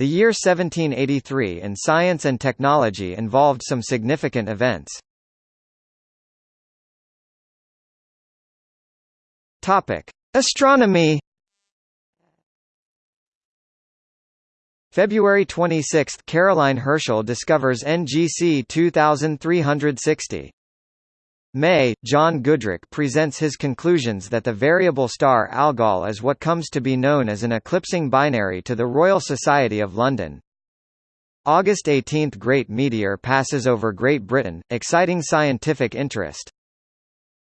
The year 1783 in science and technology involved some significant events. Topic: Astronomy. February 26 – Caroline Herschel discovers NGC 2360. May, John Goodricke presents his conclusions that the variable star Algol is what comes to be known as an eclipsing binary to the Royal Society of London. August 18 – Great meteor passes over Great Britain, exciting scientific interest.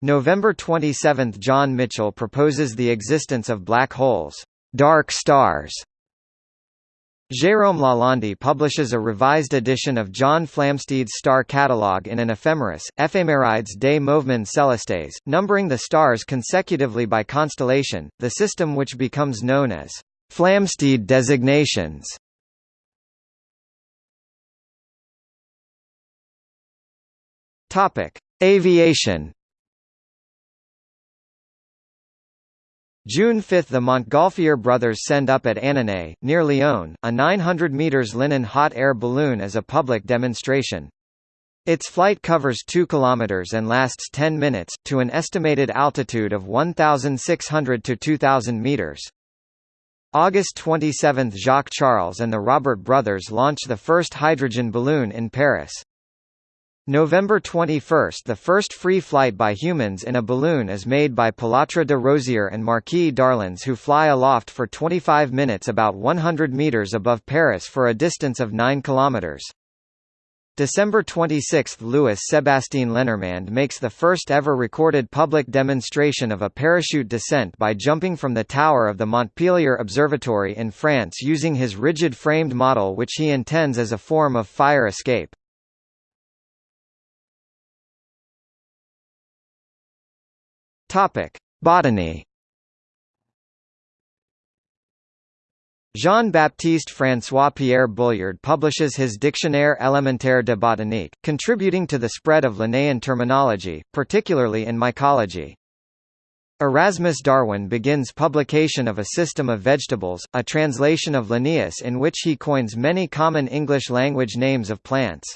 November 27 – John Michell proposes the existence of black holes, dark stars, Jérôme Lalande publishes a revised edition of John Flamsteed's star catalogue in an ephemeris, Ephémérides des Mouvements Célestes, numbering the stars consecutively by constellation, the system which becomes known as Flamsteed designations. Aviation June 5 – The Montgolfier brothers send up at Annonay, near Lyon, a 900 metres Linen hot air balloon as a public demonstration. Its flight covers 2 km and lasts 10 minutes, to an estimated altitude of 1,600 to 2,000 metres. August 27 – Jacques Charles and the Robert brothers launch the first hydrogen balloon in Paris. November 21 – The first free flight by humans in a balloon is made by Pilatre de Rozier and Marquis d'Arlandes who fly aloft for 25 minutes about 100 metres above Paris for a distance of 9 kilometres. December 26 – Louis Sébastien Lenormand makes the first ever recorded public demonstration of a parachute descent by jumping from the tower of the Montpellier Observatory in France using his rigid-framed model which he intends as a form of fire escape. Topic: Botany. Jean-Baptiste François-Pierre Bulliard publishes his Dictionnaire élémentaire de botanique, contributing to the spread of Linnaean terminology, particularly in mycology. Erasmus Darwin begins publication of A System of Vegetables, a translation of Linnaeus in which he coins many common English-language names of plants.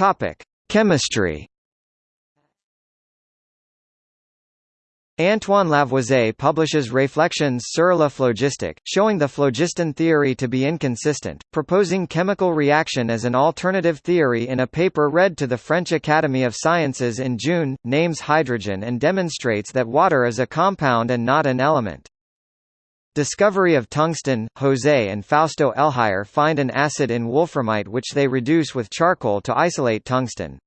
Topic: Chemistry. Antoine Lavoisier publishes Réflexions sur la phlogistique, showing the phlogiston theory to be inconsistent, proposing chemical reaction as an alternative theory in a paper read to the French Academy of Sciences in June, names hydrogen and demonstrates that water is a compound and not an element. Discovery of tungsten, José and Fausto Elhuyar find an acid in wolframite which they reduce with charcoal to isolate tungsten.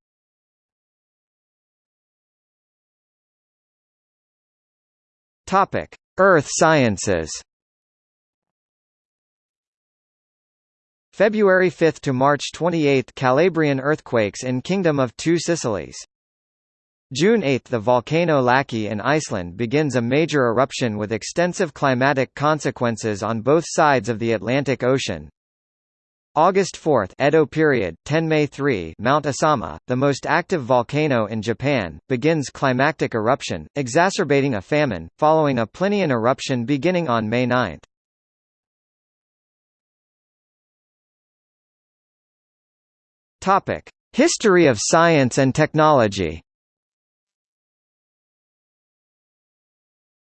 Earth sciences. February 5 to March 28 Calabrian earthquakes in Kingdom of Two Sicilies. June 8 – The volcano Laki in Iceland begins a major eruption with extensive climatic consequences on both sides of the Atlantic Ocean. August 4 Edo period, Tenmei 3 Mount Asama, the most active volcano in Japan, begins climactic eruption, exacerbating a famine, following a Plinian eruption beginning on May 9. History of science and technology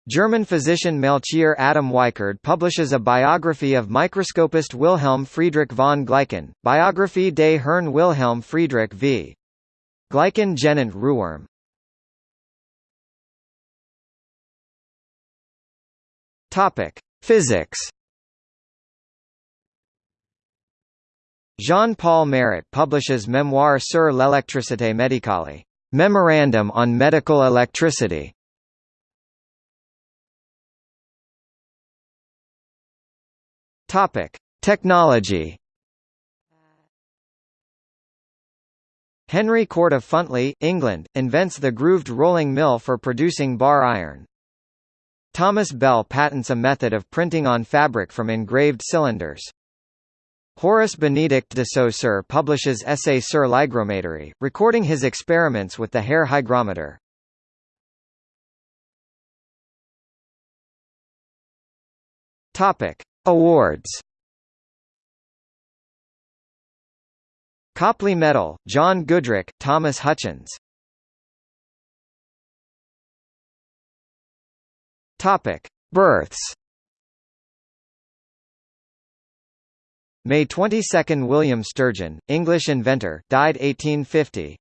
German physician Melchior Adam Weikard publishes a biography of microscopist Wilhelm Friedrich von Gleichen, Biography des Herrn Wilhelm Friedrich v. Gleichen genannt Ruhrm. Topic: Physics. Jean-Paul Marat publishes Memoir sur l'électricité médicale, Memorandum on Medical Electricity, Topic: Technology. Henry Cort of Funtley, England, invents the grooved rolling mill for producing bar iron. Thomas Bell patents a method of printing on fabric from engraved cylinders. Horace Benedict de Saussure publishes Essay sur l'hygrométrie, recording his experiments with the hair hygrometer. Topic: Awards. Copley Medal, John Goodricke, Thomas Hutchins. Topic: Births. May 22 – William Sturgeon, English inventor, died 1850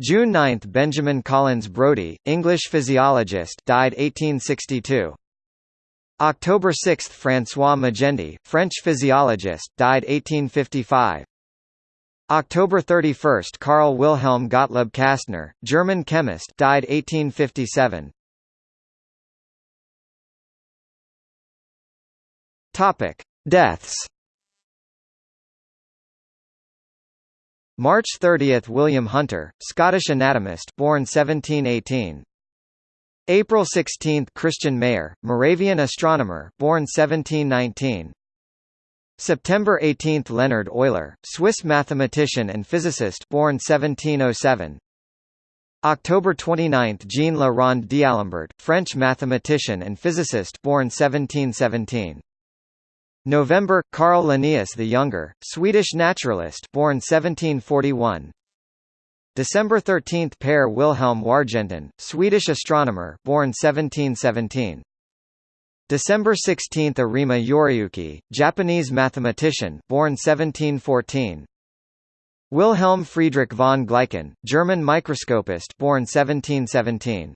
June 9 – Benjamin Collins Brodie, English physiologist died 1862 October 6 – François Magendie, French physiologist died 1855 October 31 – Carl Wilhelm Gottlob Kastner, German chemist died 1857 Topic. Deaths. March 30 – William Hunter, Scottish anatomist born 1718 April 16 – Christian Mayer, Moravian astronomer born 1719 September 18 – Leonhard Euler, Swiss mathematician and physicist born 1707 October 29 – Jean Le Rond d'Alembert, French mathematician and physicist born 1717 November Carl Linnaeus the Younger, Swedish naturalist, born 1741. December 13 Per Wilhelm Wargentin, Swedish astronomer, born 1717. December 16 Arima Yoriyuki, Japanese mathematician, born 1714. Wilhelm Friedrich von Gleichen, German microscopist, born 1717.